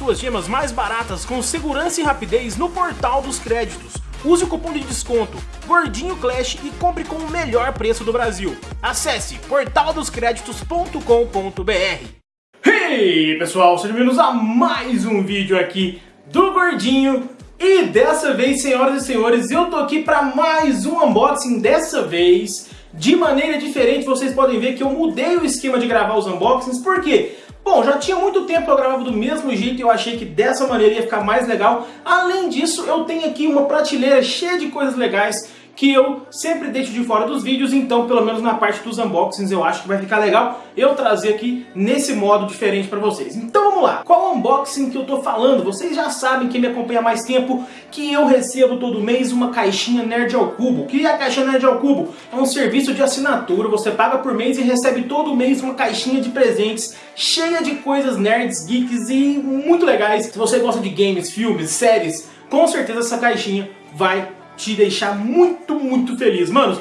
suas gemas mais baratas com segurança e rapidez no Portal dos Créditos. Use o cupom de desconto Gordinho Clash e compre com o melhor preço do Brasil. Acesse portaldoscreditos.com.br Hey pessoal, sejam bem-vindos a mais um vídeo aqui do Gordinho e dessa vez, senhoras e senhores, eu tô aqui para mais um unboxing, dessa vez de maneira diferente, vocês podem ver que eu mudei o esquema de gravar os unboxings, por quê? Bom, já tinha muito tempo que eu gravava do mesmo jeito e eu achei que dessa maneira ia ficar mais legal. Além disso, eu tenho aqui uma prateleira cheia de coisas legais que eu sempre deixo de fora dos vídeos, então pelo menos na parte dos unboxings eu acho que vai ficar legal eu trazer aqui nesse modo diferente para vocês. Então vamos lá, qual unboxing que eu tô falando? Vocês já sabem, quem me acompanha há mais tempo, que eu recebo todo mês uma caixinha Nerd ao Cubo. Que é a caixinha Nerd ao Cubo? É um serviço de assinatura, você paga por mês e recebe todo mês uma caixinha de presentes cheia de coisas nerds, geeks e muito legais. Se você gosta de games, filmes, séries, com certeza essa caixinha vai te deixar muito, muito feliz. Manos,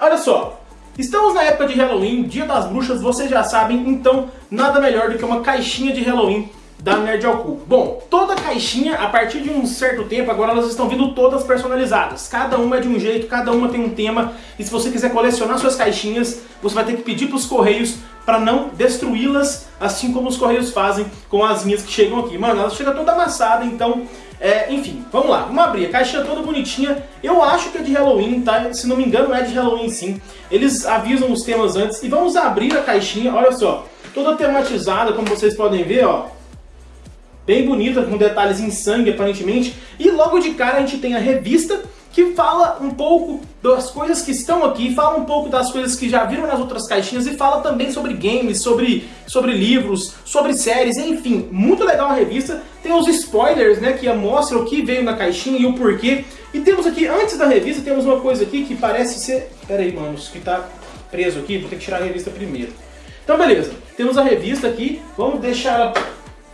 olha só, estamos na época de Halloween, dia das bruxas, vocês já sabem, então nada melhor do que uma caixinha de Halloween da Nerd ao Cubo. Bom, toda caixinha, a partir de um certo tempo, agora elas estão vindo todas personalizadas. Cada uma é de um jeito, cada uma tem um tema. E se você quiser colecionar suas caixinhas, você vai ter que pedir para os Correios para não destruí-las, assim como os Correios fazem com as minhas que chegam aqui. Mano, elas chegam toda amassada, então é, enfim, vamos lá, vamos abrir. A caixinha toda bonitinha. Eu acho que é de Halloween, tá? Se não me engano é de Halloween sim. Eles avisam os temas antes. E vamos abrir a caixinha, olha só. Toda tematizada, como vocês podem ver, ó. Bem bonita, com detalhes em sangue, aparentemente. E logo de cara a gente tem a revista que fala um pouco das coisas que estão aqui, fala um pouco das coisas que já viram nas outras caixinhas e fala também sobre games, sobre, sobre livros, sobre séries, enfim, muito legal a revista. Tem os spoilers, né, que mostram o que veio na caixinha e o porquê. E temos aqui, antes da revista, temos uma coisa aqui que parece ser... Pera aí, manos, que tá preso aqui, vou ter que tirar a revista primeiro. Então, beleza, temos a revista aqui, vamos deixar ela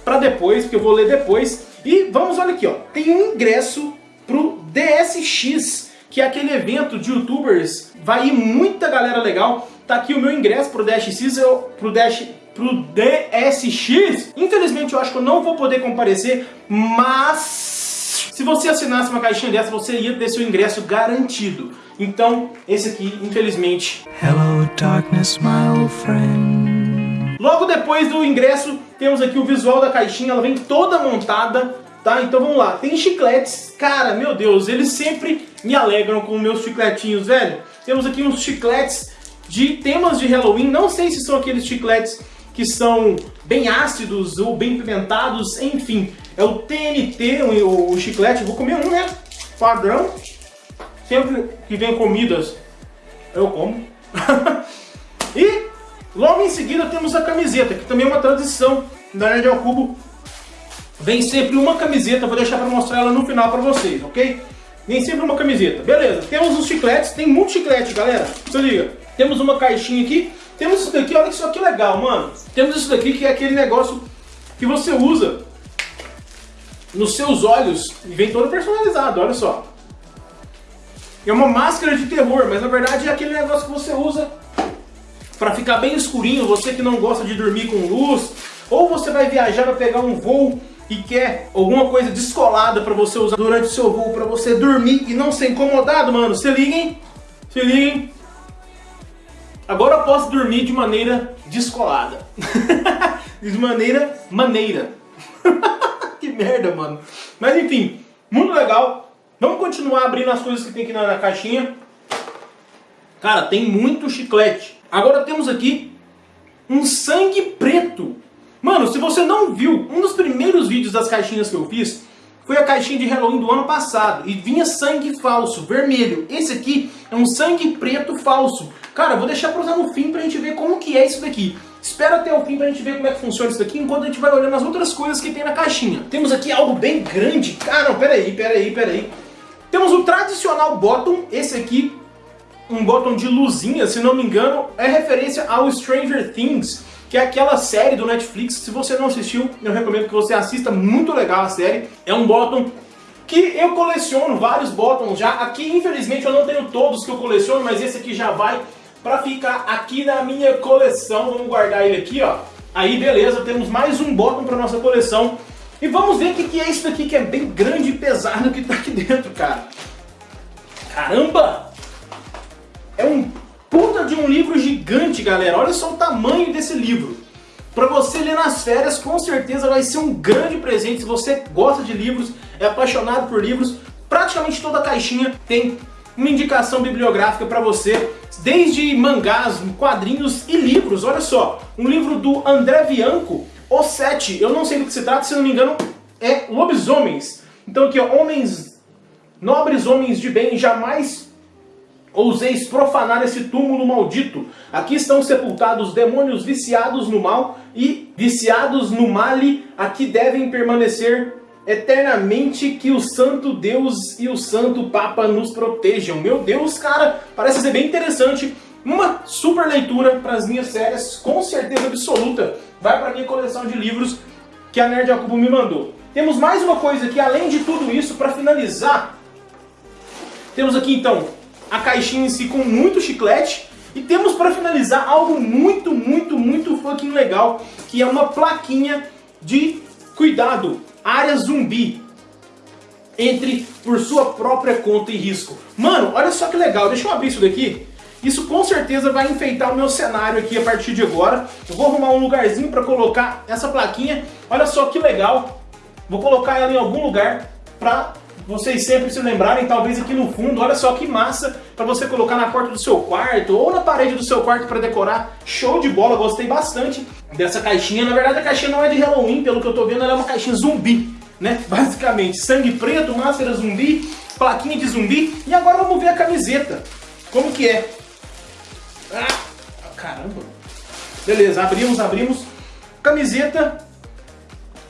pra depois, porque eu vou ler depois. E vamos, olha aqui, ó, tem um ingresso pro DSX, que é aquele evento de youtubers, vai ir muita galera legal. Tá aqui o meu ingresso pro DSX, eu, pro, DS, pro DSX. Infelizmente eu acho que eu não vou poder comparecer, mas se você assinasse uma caixinha dessa, você ia ter seu ingresso garantido. Então, esse aqui, infelizmente... Hello darkness, my old friend. Logo depois do ingresso, temos aqui o visual da caixinha, ela vem toda montada Tá, então vamos lá. Tem chicletes. Cara, meu Deus, eles sempre me alegram com meus chicletinhos, velho. Temos aqui uns chicletes de temas de Halloween. Não sei se são aqueles chicletes que são bem ácidos ou bem pimentados, enfim. É o TNT, o, o chiclete. vou comer um, né? Padrão. Sempre que vem comidas, eu como. e logo em seguida temos a camiseta, que também é uma tradição da Nerd ao Cubo Vem sempre uma camiseta, vou deixar para mostrar ela no final para vocês, ok? Vem sempre uma camiseta. Beleza, temos os chicletes, tem muito chiclete, galera. Se liga. Temos uma caixinha aqui. Temos isso daqui, olha isso aqui legal, mano. Temos isso daqui que é aquele negócio que você usa nos seus olhos e vem todo personalizado, olha só. É uma máscara de terror, mas na verdade é aquele negócio que você usa para ficar bem escurinho, você que não gosta de dormir com luz, ou você vai viajar para pegar um voo e quer alguma coisa descolada para você usar durante o seu voo, para você dormir e não ser incomodado, mano, se liguem, se liguem. Agora eu posso dormir de maneira descolada. de maneira maneira. que merda, mano. Mas enfim, muito legal. Vamos continuar abrindo as coisas que tem aqui na, na caixinha. Cara, tem muito chiclete. Agora temos aqui um sangue preto. Mano, se você não viu, um dos primeiros vídeos das caixinhas que eu fiz foi a caixinha de Halloween do ano passado. E vinha sangue falso, vermelho. Esse aqui é um sangue preto falso. Cara, vou deixar pra usar no fim pra gente ver como que é isso daqui. Espera até o fim pra gente ver como é que funciona isso daqui, enquanto a gente vai olhando as outras coisas que tem na caixinha. Temos aqui algo bem grande. Ah, não, peraí, peraí, peraí. Temos o tradicional bottom, esse aqui, um bottom de luzinha, se não me engano, é referência ao Stranger Things que é aquela série do Netflix. Se você não assistiu, eu recomendo que você assista, muito legal a série. É um bottom que eu coleciono vários bottoms já. Aqui, infelizmente, eu não tenho todos que eu coleciono, mas esse aqui já vai para ficar aqui na minha coleção. Vamos guardar ele aqui, ó. Aí, beleza, temos mais um bottom para nossa coleção. E vamos ver o que é isso daqui que é bem grande e pesado que tá aqui dentro, cara. Caramba! De um livro gigante, galera. Olha só o tamanho desse livro. Para você ler nas férias, com certeza vai ser um grande presente. Se você gosta de livros, é apaixonado por livros, praticamente toda a caixinha tem uma indicação bibliográfica para você, desde mangás, quadrinhos e livros. Olha só, um livro do André Bianco, O Sete, eu não sei do que se trata, se não me engano, é Lobisomens. Então aqui, ó, homens, nobres homens de bem, jamais ouseis profanar esse túmulo maldito. Aqui estão sepultados demônios viciados no mal e viciados no male, aqui devem permanecer eternamente que o santo Deus e o santo Papa nos protejam. Meu Deus, cara, parece ser bem interessante. Uma super leitura para as minhas séries, com certeza absoluta. Vai para minha coleção de livros que a Nerd Jacobo me mandou. Temos mais uma coisa aqui, além de tudo isso, para finalizar. Temos aqui então a caixinha em si com muito chiclete. E temos para finalizar algo muito, muito, muito fucking legal, que é uma plaquinha de cuidado, área zumbi. Entre por sua própria conta e risco. Mano, olha só que legal, deixa eu abrir isso daqui. Isso com certeza vai enfeitar o meu cenário aqui a partir de agora. Eu vou arrumar um lugarzinho para colocar essa plaquinha. Olha só que legal. Vou colocar ela em algum lugar para vocês sempre se lembrarem, talvez aqui no fundo, olha só que massa para você colocar na porta do seu quarto ou na parede do seu quarto para decorar. Show de bola, gostei bastante dessa caixinha. Na verdade a caixinha não é de Halloween, pelo que eu tô vendo, ela é uma caixinha zumbi, né? Basicamente, sangue preto, máscara zumbi, plaquinha de zumbi. E agora vamos ver a camiseta. Como que é? Ah, caramba. Beleza, abrimos, abrimos. Camiseta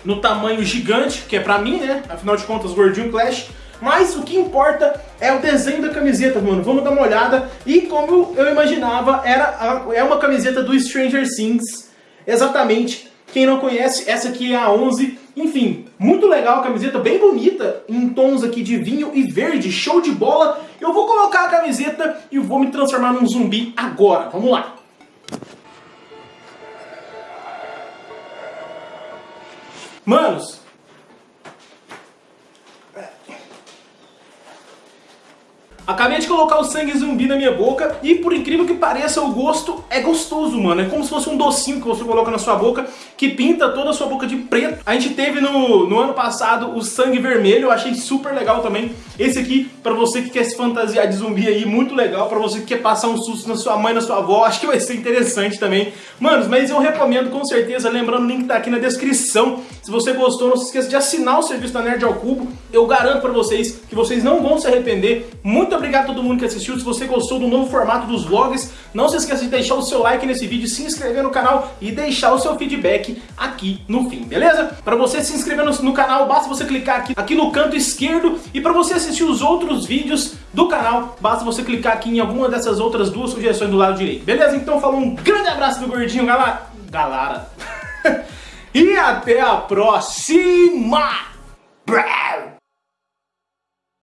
no tamanho gigante, que é pra mim, né? Afinal de contas, gordinho Clash. Mas o que importa é o desenho da camiseta, mano. Vamos dar uma olhada. E como eu imaginava, era é uma camiseta do Stranger Things. Exatamente. Quem não conhece, essa aqui é a 11. Enfim, muito legal a camiseta, bem bonita, em tons aqui de vinho e verde, show de bola. Eu vou colocar a camiseta e vou me transformar num zumbi agora. Vamos lá. Manos, Acabei de colocar o sangue zumbi na minha boca e por incrível que pareça o gosto é gostoso, mano. É como se fosse um docinho que você coloca na sua boca que pinta toda a sua boca de preto. A gente teve no, no ano passado o sangue vermelho, eu achei super legal também. Esse aqui, pra você que quer se fantasiar de zumbi aí, muito legal. Pra você que quer passar um susto na sua mãe, na sua avó, acho que vai ser interessante também. Manos, mas eu recomendo com certeza, lembrando o link tá aqui na descrição. Se você gostou, não se esqueça de assinar o serviço da Nerd ao Cubo. Eu garanto pra vocês que vocês não vão se arrepender. Muito obrigado a todo mundo que assistiu. Se você gostou do novo formato dos vlogs, não se esqueça de deixar o seu like nesse vídeo, se inscrever no canal e deixar o seu feedback aqui no fim, beleza? Para você se inscrever no, no, canal, basta você clicar aqui, aqui no canto esquerdo e para você assistir os outros vídeos do canal, basta você clicar aqui em alguma dessas outras duas sugestões do lado direito, beleza? Então falou um grande abraço do gordinho, galera! Galera! e até a próxima!